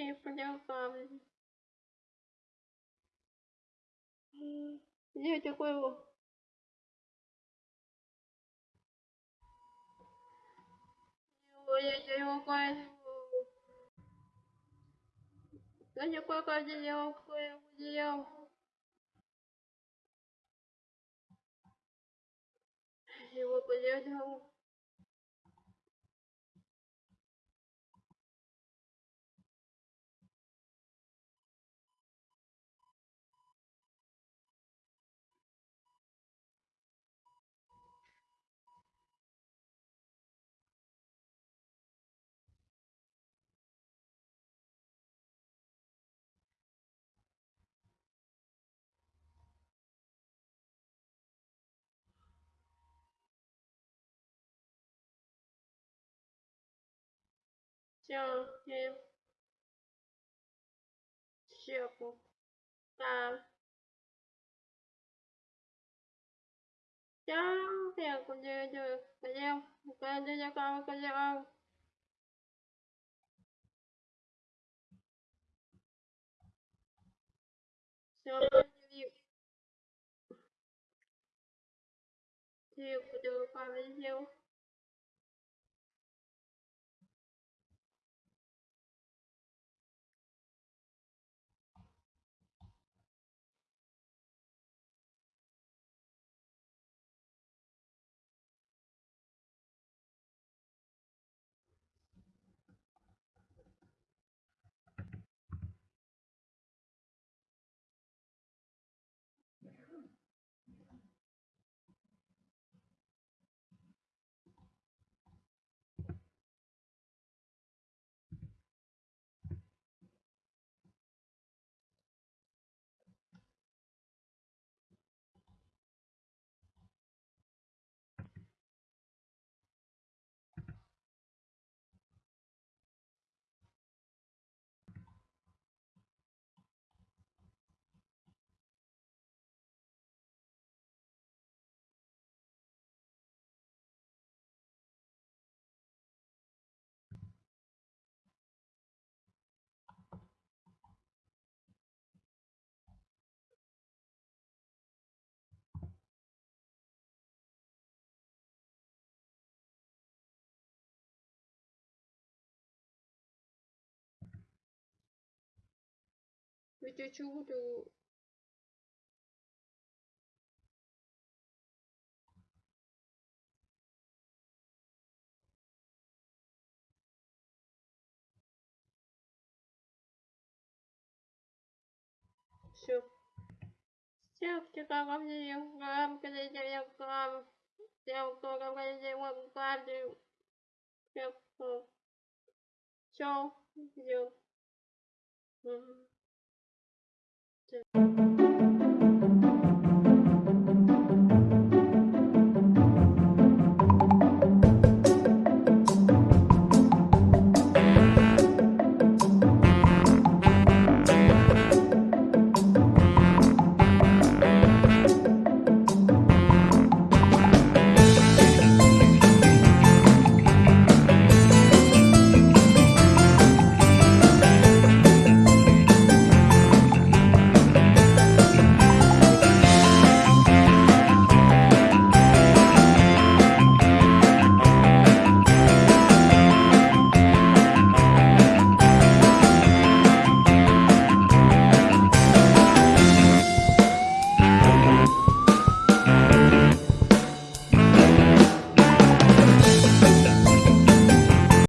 Понял камень. Где такой его? Я его. Да не какой делал, какой делал. Его поделал. Все, я щеку. Так. Все, я куда иду? Пойдем, куда я кого пойдем? Все, ты куда пойдем? Ведь я чего-то все. Все, все, как мне я гам, когда я я гам. Все, кто как я я гам, все, все, все. Thank Bye.